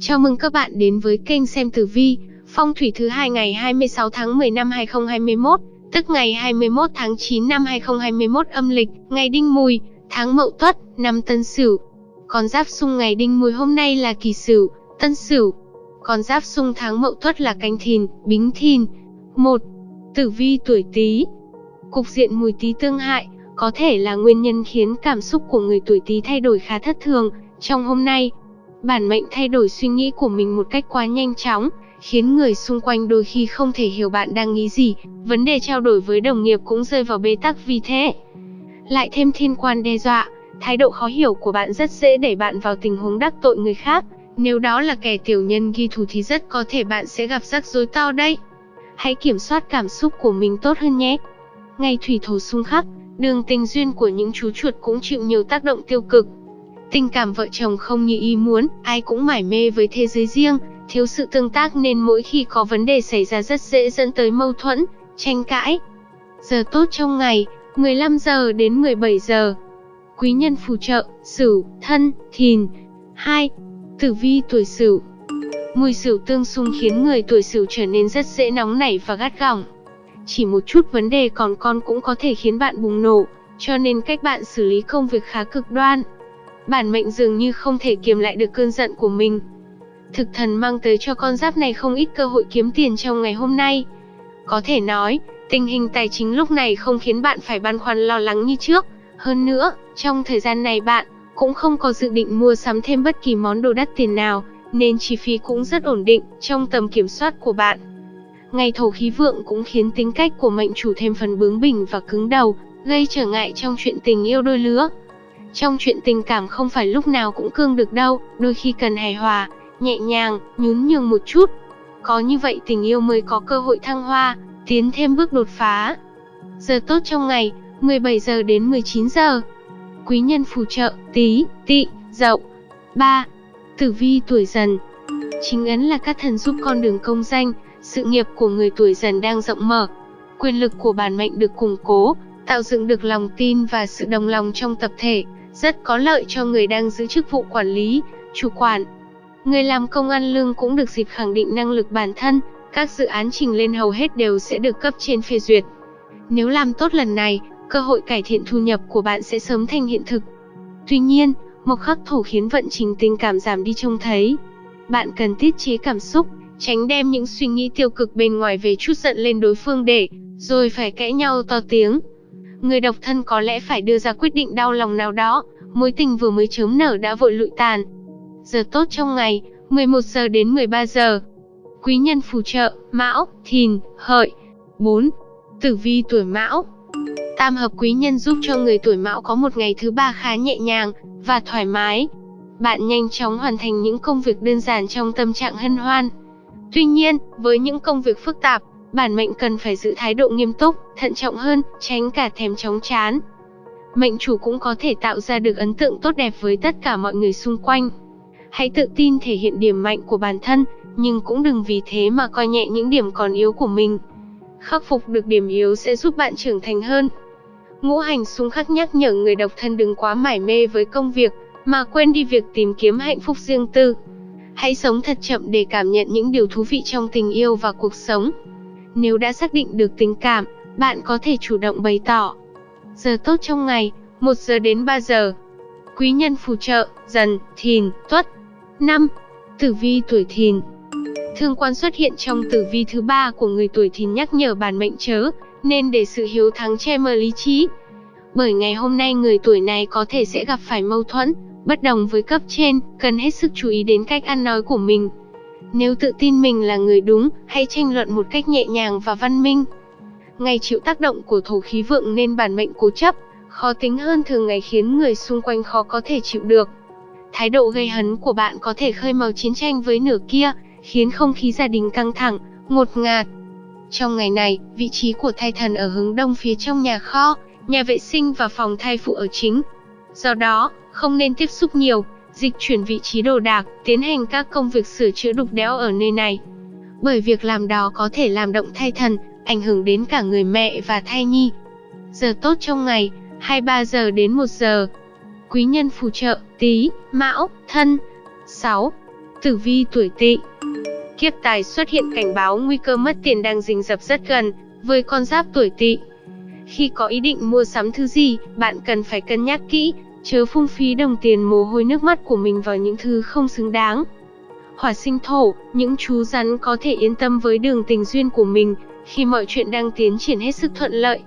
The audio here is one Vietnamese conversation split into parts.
Chào mừng các bạn đến với kênh xem tử vi, phong thủy thứ hai ngày 26 tháng 10 năm 2021, tức ngày 21 tháng 9 năm 2021 âm lịch, ngày Đinh Mùi, tháng Mậu Tuất, năm Tân Sửu. Con giáp xung ngày Đinh Mùi hôm nay là Kỷ Sửu, Tân Sửu. Con giáp xung tháng Mậu Tuất là Canh Thìn, Bính Thìn. 1. Tử vi tuổi Tý. Cục diện Mùi Tý tương hại có thể là nguyên nhân khiến cảm xúc của người tuổi Tý thay đổi khá thất thường trong hôm nay bản mệnh thay đổi suy nghĩ của mình một cách quá nhanh chóng, khiến người xung quanh đôi khi không thể hiểu bạn đang nghĩ gì, vấn đề trao đổi với đồng nghiệp cũng rơi vào bế tắc vì thế. Lại thêm thiên quan đe dọa, thái độ khó hiểu của bạn rất dễ đẩy bạn vào tình huống đắc tội người khác, nếu đó là kẻ tiểu nhân ghi thù thì rất có thể bạn sẽ gặp rắc rối to đấy. Hãy kiểm soát cảm xúc của mình tốt hơn nhé. Ngày thủy thổ xung khắc, đường tình duyên của những chú chuột cũng chịu nhiều tác động tiêu cực, Tình cảm vợ chồng không như ý muốn, ai cũng mải mê với thế giới riêng, thiếu sự tương tác nên mỗi khi có vấn đề xảy ra rất dễ dẫn tới mâu thuẫn, tranh cãi. Giờ tốt trong ngày, 15 giờ đến 17 giờ. Quý nhân phù trợ, Sửu, Thân, Thìn. 2. Tử vi tuổi Sửu. Mùi Sửu tương xung khiến người tuổi Sửu trở nên rất dễ nóng nảy và gắt gỏng. Chỉ một chút vấn đề còn con cũng có thể khiến bạn bùng nổ, cho nên cách bạn xử lý công việc khá cực đoan bản mệnh dường như không thể kiềm lại được cơn giận của mình. Thực thần mang tới cho con giáp này không ít cơ hội kiếm tiền trong ngày hôm nay. Có thể nói, tình hình tài chính lúc này không khiến bạn phải băn khoăn lo lắng như trước. Hơn nữa, trong thời gian này bạn cũng không có dự định mua sắm thêm bất kỳ món đồ đắt tiền nào, nên chi phí cũng rất ổn định trong tầm kiểm soát của bạn. Ngày thổ khí vượng cũng khiến tính cách của mệnh chủ thêm phần bướng bỉnh và cứng đầu, gây trở ngại trong chuyện tình yêu đôi lứa. Trong chuyện tình cảm không phải lúc nào cũng cương được đâu, đôi khi cần hài hòa, nhẹ nhàng, nhún nhường một chút. Có như vậy tình yêu mới có cơ hội thăng hoa, tiến thêm bước đột phá. Giờ tốt trong ngày, 17 giờ đến 19 giờ. Quý nhân phù trợ, tí, tị, dậu. 3. Tử vi tuổi dần Chính ấn là các thần giúp con đường công danh, sự nghiệp của người tuổi dần đang rộng mở. Quyền lực của bản mệnh được củng cố, tạo dựng được lòng tin và sự đồng lòng trong tập thể, rất có lợi cho người đang giữ chức vụ quản lý, chủ quản. Người làm công ăn lương cũng được dịp khẳng định năng lực bản thân, các dự án trình lên hầu hết đều sẽ được cấp trên phê duyệt. Nếu làm tốt lần này, cơ hội cải thiện thu nhập của bạn sẽ sớm thành hiện thực. Tuy nhiên, một khắc thổ khiến vận trình tình cảm giảm đi trông thấy. Bạn cần tiết chế cảm xúc, tránh đem những suy nghĩ tiêu cực bên ngoài về chút giận lên đối phương để, rồi phải cãi nhau to tiếng người độc thân có lẽ phải đưa ra quyết định đau lòng nào đó, mối tình vừa mới chớm nở đã vội lụi tàn. Giờ tốt trong ngày, 11 giờ đến 13 giờ. Quý nhân phù trợ, Mão, Thìn, Hợi. 4. Tử vi tuổi Mão. Tam hợp quý nhân giúp cho người tuổi Mão có một ngày thứ ba khá nhẹ nhàng và thoải mái. Bạn nhanh chóng hoàn thành những công việc đơn giản trong tâm trạng hân hoan. Tuy nhiên, với những công việc phức tạp, bản mệnh cần phải giữ thái độ nghiêm túc, thận trọng hơn, tránh cả thèm chóng chán. Mệnh chủ cũng có thể tạo ra được ấn tượng tốt đẹp với tất cả mọi người xung quanh. Hãy tự tin thể hiện điểm mạnh của bản thân, nhưng cũng đừng vì thế mà coi nhẹ những điểm còn yếu của mình. Khắc phục được điểm yếu sẽ giúp bạn trưởng thành hơn. Ngũ hành xung khắc nhắc nhở người độc thân đừng quá mải mê với công việc, mà quên đi việc tìm kiếm hạnh phúc riêng tư. Hãy sống thật chậm để cảm nhận những điều thú vị trong tình yêu và cuộc sống. Nếu đã xác định được tình cảm, bạn có thể chủ động bày tỏ. Giờ tốt trong ngày, 1 giờ đến 3 giờ. Quý nhân phù trợ, dần, thìn, tuất. 5. Tử vi tuổi thìn Thương quan xuất hiện trong tử vi thứ ba của người tuổi thìn nhắc nhở bản mệnh chớ, nên để sự hiếu thắng che mờ lý trí. Bởi ngày hôm nay người tuổi này có thể sẽ gặp phải mâu thuẫn, bất đồng với cấp trên, cần hết sức chú ý đến cách ăn nói của mình. Nếu tự tin mình là người đúng, hãy tranh luận một cách nhẹ nhàng và văn minh. Ngày chịu tác động của thổ khí vượng nên bản mệnh cố chấp, khó tính hơn thường ngày khiến người xung quanh khó có thể chịu được. Thái độ gây hấn của bạn có thể khơi màu chiến tranh với nửa kia, khiến không khí gia đình căng thẳng, ngột ngạt. Trong ngày này, vị trí của thai thần ở hướng đông phía trong nhà kho, nhà vệ sinh và phòng thai phụ ở chính. Do đó, không nên tiếp xúc nhiều, dịch chuyển vị trí đồ đạc, tiến hành các công việc sửa chữa đục đẽo ở nơi này. Bởi việc làm đó có thể làm động thai thần, ảnh hưởng đến cả người mẹ và thai nhi. Giờ tốt trong ngày, 23 giờ đến 1 giờ. Quý nhân phù trợ, tí, mão, thân. 6. Tử vi tuổi Tỵ. Kiếp tài xuất hiện cảnh báo nguy cơ mất tiền đang rình rập rất gần với con giáp tuổi Tỵ. Khi có ý định mua sắm thứ gì, bạn cần phải cân nhắc kỹ, chớ phung phí đồng tiền mồ hôi nước mắt của mình vào những thứ không xứng đáng. Hỏa sinh thổ, những chú rắn có thể yên tâm với đường tình duyên của mình khi mọi chuyện đang tiến triển hết sức thuận lợi.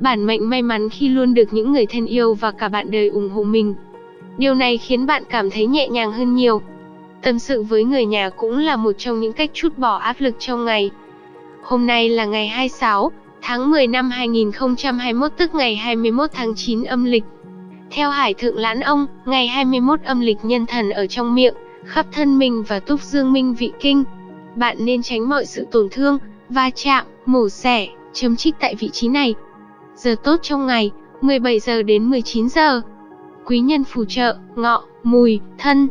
Bản mệnh may mắn khi luôn được những người thân yêu và cả bạn đời ủng hộ mình. Điều này khiến bạn cảm thấy nhẹ nhàng hơn nhiều. Tâm sự với người nhà cũng là một trong những cách chút bỏ áp lực trong ngày. Hôm nay là ngày 26 tháng 10 năm 2021 tức ngày 21 tháng 9 âm lịch. Theo Hải Thượng Lãn Ông, ngày 21 âm lịch nhân thần ở trong miệng, khắp thân mình và túc dương minh vị kinh. Bạn nên tránh mọi sự tổn thương, va chạm, mổ xẻ, chấm trích tại vị trí này. Giờ tốt trong ngày, 17 giờ đến 19 giờ. Quý nhân phù trợ, ngọ, mùi, thân.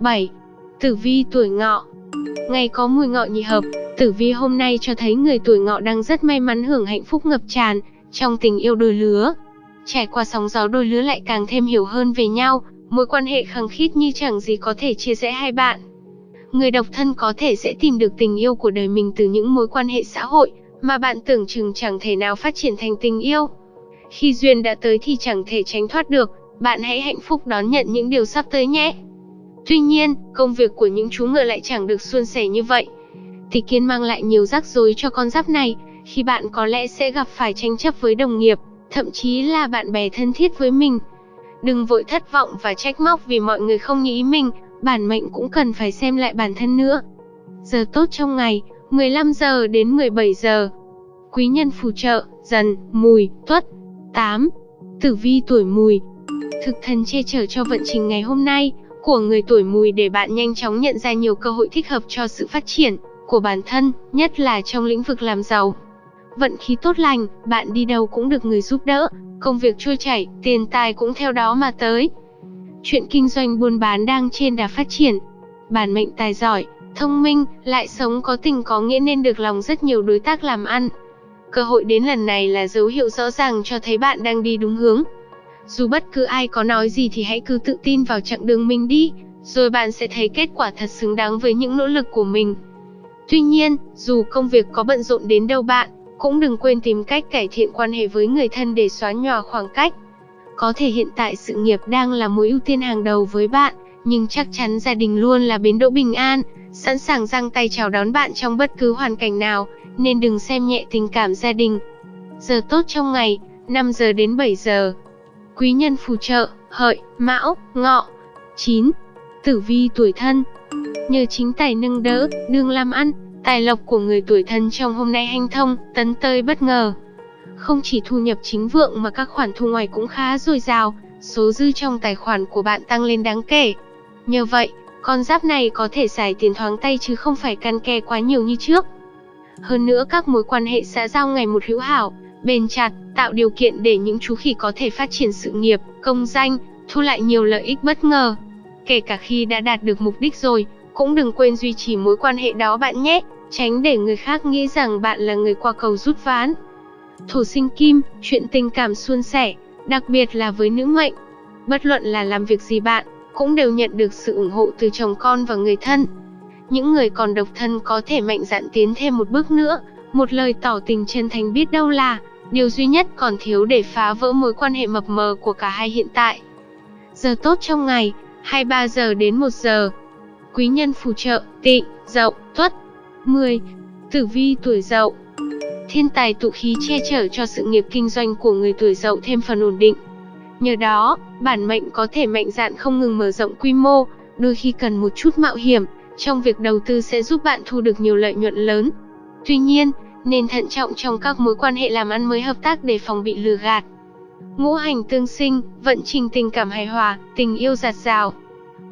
7. Tử vi tuổi ngọ Ngày có mùi ngọ nhị hợp, tử vi hôm nay cho thấy người tuổi ngọ đang rất may mắn hưởng hạnh phúc ngập tràn trong tình yêu đôi lứa. Trải qua sóng gió đôi lứa lại càng thêm hiểu hơn về nhau, mối quan hệ khăng khít như chẳng gì có thể chia rẽ hai bạn. Người độc thân có thể sẽ tìm được tình yêu của đời mình từ những mối quan hệ xã hội mà bạn tưởng chừng chẳng thể nào phát triển thành tình yêu. Khi duyên đã tới thì chẳng thể tránh thoát được, bạn hãy hạnh phúc đón nhận những điều sắp tới nhé. Tuy nhiên, công việc của những chú ngựa lại chẳng được suôn sẻ như vậy. Tỷ kiến mang lại nhiều rắc rối cho con giáp này, khi bạn có lẽ sẽ gặp phải tranh chấp với đồng nghiệp, thậm chí là bạn bè thân thiết với mình. Đừng vội thất vọng và trách móc vì mọi người không như ý mình, bản mệnh cũng cần phải xem lại bản thân nữa. Giờ tốt trong ngày, 15 giờ đến 17 giờ. Quý nhân phù trợ, dần, mùi, tuất. 8. Tử vi tuổi mùi. Thực thần che chở cho vận trình ngày hôm nay của người tuổi mùi để bạn nhanh chóng nhận ra nhiều cơ hội thích hợp cho sự phát triển của bản thân, nhất là trong lĩnh vực làm giàu. Vận khí tốt lành, bạn đi đâu cũng được người giúp đỡ, công việc trôi chảy, tiền tài cũng theo đó mà tới. Chuyện kinh doanh buôn bán đang trên đà phát triển. Bản mệnh tài giỏi, thông minh, lại sống có tình có nghĩa nên được lòng rất nhiều đối tác làm ăn. Cơ hội đến lần này là dấu hiệu rõ ràng cho thấy bạn đang đi đúng hướng. Dù bất cứ ai có nói gì thì hãy cứ tự tin vào chặng đường mình đi, rồi bạn sẽ thấy kết quả thật xứng đáng với những nỗ lực của mình. Tuy nhiên, dù công việc có bận rộn đến đâu bạn, cũng đừng quên tìm cách cải thiện quan hệ với người thân để xóa nhòa khoảng cách. Có thể hiện tại sự nghiệp đang là mối ưu tiên hàng đầu với bạn, nhưng chắc chắn gia đình luôn là bến đỗ bình an, sẵn sàng giang tay chào đón bạn trong bất cứ hoàn cảnh nào, nên đừng xem nhẹ tình cảm gia đình. Giờ tốt trong ngày, 5 giờ đến 7 giờ. Quý nhân phù trợ, hợi, mão, ngọ. 9. Tử vi tuổi thân Nhờ chính tài nâng đỡ, đường làm ăn, tài lộc của người tuổi thân trong hôm nay hanh thông, tấn tơi bất ngờ. Không chỉ thu nhập chính vượng mà các khoản thu ngoài cũng khá dồi dào, số dư trong tài khoản của bạn tăng lên đáng kể. Nhờ vậy, con giáp này có thể xài tiền thoáng tay chứ không phải căn ke quá nhiều như trước. Hơn nữa các mối quan hệ xã giao ngày một hữu hảo, bền chặt, tạo điều kiện để những chú khỉ có thể phát triển sự nghiệp, công danh, thu lại nhiều lợi ích bất ngờ. Kể cả khi đã đạt được mục đích rồi, cũng đừng quên duy trì mối quan hệ đó bạn nhé, tránh để người khác nghĩ rằng bạn là người qua cầu rút ván. Thổ sinh kim, chuyện tình cảm suôn sẻ, đặc biệt là với nữ mệnh. Bất luận là làm việc gì bạn, cũng đều nhận được sự ủng hộ từ chồng con và người thân. Những người còn độc thân có thể mạnh dạn tiến thêm một bước nữa, một lời tỏ tình chân thành biết đâu là điều duy nhất còn thiếu để phá vỡ mối quan hệ mập mờ của cả hai hiện tại. Giờ tốt trong ngày, 23 giờ đến 1 giờ. Quý nhân phù trợ, tị, dậu, tuất. 10. Tử vi tuổi dậu Thiên tài tụ khí che chở cho sự nghiệp kinh doanh của người tuổi dậu thêm phần ổn định. Nhờ đó, bản mệnh có thể mạnh dạn không ngừng mở rộng quy mô, đôi khi cần một chút mạo hiểm, trong việc đầu tư sẽ giúp bạn thu được nhiều lợi nhuận lớn. Tuy nhiên, nên thận trọng trong các mối quan hệ làm ăn mới hợp tác để phòng bị lừa gạt. Ngũ hành tương sinh, vận trình tình cảm hài hòa, tình yêu giạt rào.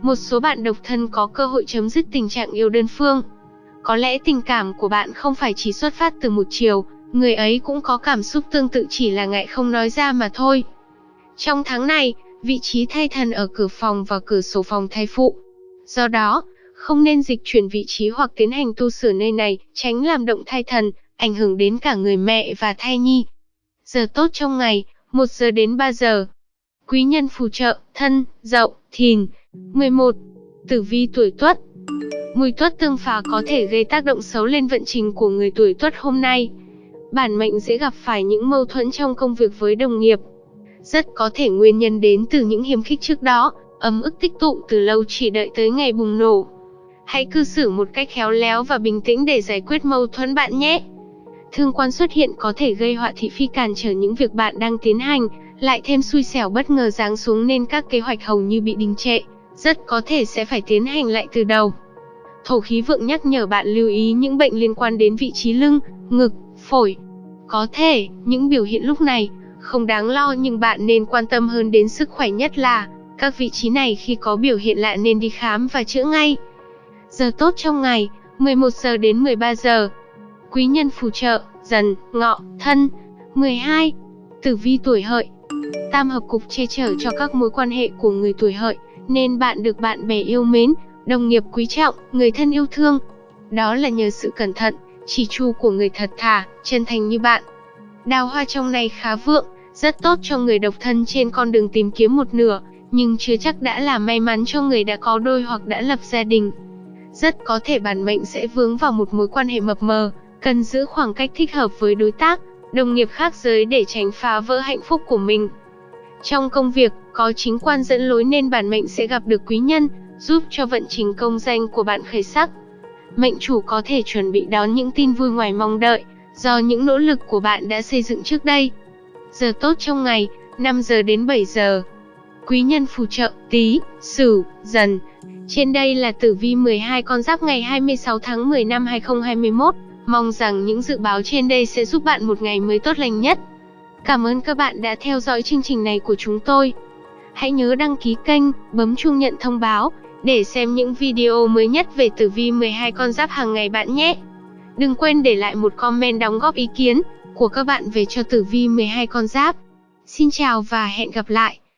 Một số bạn độc thân có cơ hội chấm dứt tình trạng yêu đơn phương. Có lẽ tình cảm của bạn không phải chỉ xuất phát từ một chiều, người ấy cũng có cảm xúc tương tự chỉ là ngại không nói ra mà thôi. Trong tháng này, vị trí thay thần ở cửa phòng và cửa sổ phòng thay phụ. Do đó, không nên dịch chuyển vị trí hoặc tiến hành tu sửa nơi này, tránh làm động thai thần, ảnh hưởng đến cả người mẹ và thai nhi. Giờ tốt trong ngày, 1 giờ đến 3 giờ. Quý nhân phù trợ, thân, dậu, thìn. 11. Tử vi tuổi tuất Mùi tuất tương phá có thể gây tác động xấu lên vận trình của người tuổi tuất hôm nay. Bản mệnh dễ gặp phải những mâu thuẫn trong công việc với đồng nghiệp. Rất có thể nguyên nhân đến từ những hiềm khích trước đó, ấm ức tích tụ từ lâu chỉ đợi tới ngày bùng nổ. Hãy cư xử một cách khéo léo và bình tĩnh để giải quyết mâu thuẫn bạn nhé. Thương quan xuất hiện có thể gây họa thị phi cản trở những việc bạn đang tiến hành, lại thêm xui xẻo bất ngờ giáng xuống nên các kế hoạch hầu như bị đình trệ, rất có thể sẽ phải tiến hành lại từ đầu. Thổ khí vượng nhắc nhở bạn lưu ý những bệnh liên quan đến vị trí lưng, ngực, phổi. Có thể, những biểu hiện lúc này không đáng lo nhưng bạn nên quan tâm hơn đến sức khỏe nhất là các vị trí này khi có biểu hiện lạ nên đi khám và chữa ngay. Giờ tốt trong ngày, 11 giờ đến 13 giờ. Quý nhân phù trợ, dần, ngọ, thân. 12. Tử vi tuổi hợi. Tam hợp cục che chở cho các mối quan hệ của người tuổi hợi, nên bạn được bạn bè yêu mến, đồng nghiệp quý trọng, người thân yêu thương. Đó là nhờ sự cẩn thận, chỉ chu của người thật thà, chân thành như bạn. Đào hoa trong này khá vượng, rất tốt cho người độc thân trên con đường tìm kiếm một nửa, nhưng chưa chắc đã là may mắn cho người đã có đôi hoặc đã lập gia đình. Rất có thể bản mệnh sẽ vướng vào một mối quan hệ mập mờ, cần giữ khoảng cách thích hợp với đối tác, đồng nghiệp khác giới để tránh phá vỡ hạnh phúc của mình. Trong công việc, có chính quan dẫn lối nên bản mệnh sẽ gặp được quý nhân, giúp cho vận trình công danh của bạn khởi sắc. Mệnh chủ có thể chuẩn bị đón những tin vui ngoài mong đợi, do những nỗ lực của bạn đã xây dựng trước đây. Giờ tốt trong ngày, 5 giờ đến 7 giờ. Quý nhân phù trợ, tí, sửu, dần. Trên đây là tử vi 12 con giáp ngày 26 tháng 10 năm 2021. Mong rằng những dự báo trên đây sẽ giúp bạn một ngày mới tốt lành nhất. Cảm ơn các bạn đã theo dõi chương trình này của chúng tôi. Hãy nhớ đăng ký kênh, bấm chuông nhận thông báo để xem những video mới nhất về tử vi 12 con giáp hàng ngày bạn nhé. Đừng quên để lại một comment đóng góp ý kiến của các bạn về cho tử vi 12 con giáp. Xin chào và hẹn gặp lại.